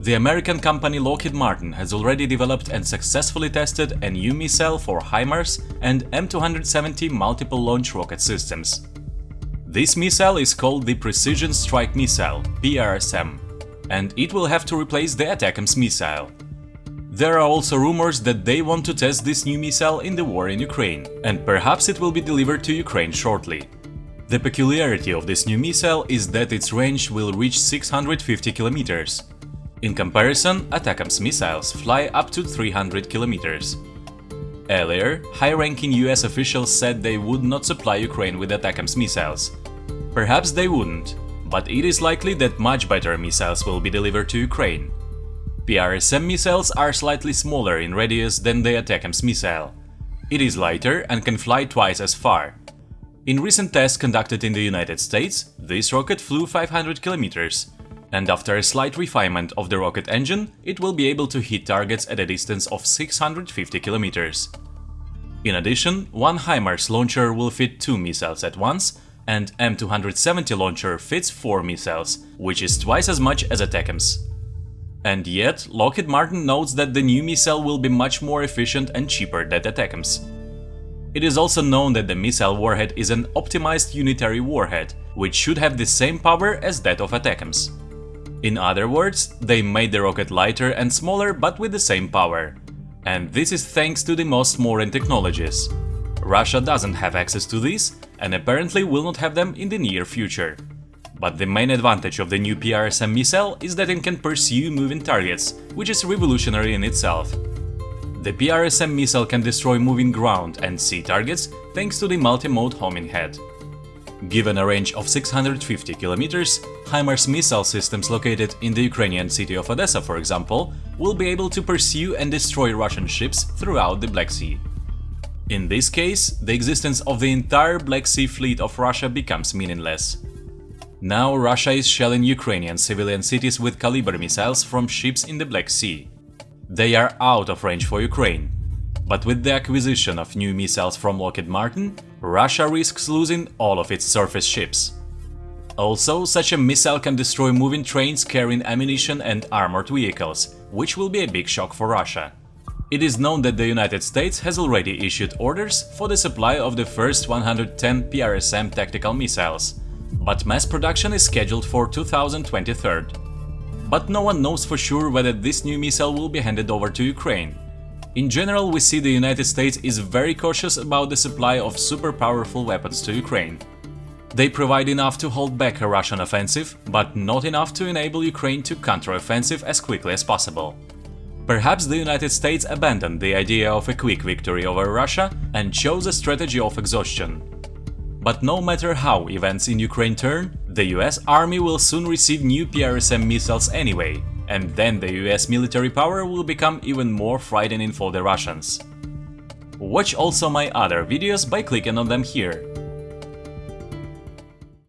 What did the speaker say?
The American company Lockheed Martin has already developed and successfully tested a new missile for HIMARS and M270 multiple launch rocket systems. This missile is called the Precision Strike Missile PRSM, and it will have to replace the ATACMS missile. There are also rumors that they want to test this new missile in the war in Ukraine, and perhaps it will be delivered to Ukraine shortly. The peculiarity of this new missile is that its range will reach 650 kilometers, in comparison, ATACMS missiles fly up to 300 kilometers. Earlier, high-ranking US officials said they would not supply Ukraine with ATACMS missiles. Perhaps they wouldn't, but it is likely that much better missiles will be delivered to Ukraine. PRSM missiles are slightly smaller in radius than the ATACMS missile. It is lighter and can fly twice as far. In recent tests conducted in the United States, this rocket flew 500 kilometers, and after a slight refinement of the rocket engine, it will be able to hit targets at a distance of 650 kilometers. In addition, one HIMARS launcher will fit two missiles at once, and M270 launcher fits four missiles, which is twice as much as a ATACMS. And yet, Lockheed Martin notes that the new missile will be much more efficient and cheaper than ATACMS. It is also known that the missile warhead is an optimized unitary warhead, which should have the same power as that of ATACMS. In other words, they made the rocket lighter and smaller but with the same power. And this is thanks to the most modern technologies. Russia doesn't have access to these and apparently will not have them in the near future. But the main advantage of the new PRSM missile is that it can pursue moving targets, which is revolutionary in itself. The PRSM missile can destroy moving ground and sea targets thanks to the multi-mode homing head. Given a range of 650 kilometers, HIMARS missile systems located in the Ukrainian city of Odessa, for example, will be able to pursue and destroy Russian ships throughout the Black Sea. In this case, the existence of the entire Black Sea fleet of Russia becomes meaningless. Now Russia is shelling Ukrainian civilian cities with Kalibr missiles from ships in the Black Sea. They are out of range for Ukraine, but with the acquisition of new missiles from Lockheed Martin, Russia risks losing all of its surface ships. Also, such a missile can destroy moving trains carrying ammunition and armored vehicles, which will be a big shock for Russia. It is known that the United States has already issued orders for the supply of the first 110 PRSM tactical missiles, but mass production is scheduled for 2023. But no one knows for sure whether this new missile will be handed over to Ukraine, in general, we see the United States is very cautious about the supply of super powerful weapons to Ukraine. They provide enough to hold back a Russian offensive, but not enough to enable Ukraine to counter-offensive as quickly as possible. Perhaps the United States abandoned the idea of a quick victory over Russia and chose a strategy of exhaustion. But no matter how events in Ukraine turn, the US army will soon receive new PRSM missiles anyway, and then the US military power will become even more frightening for the Russians. Watch also my other videos by clicking on them here.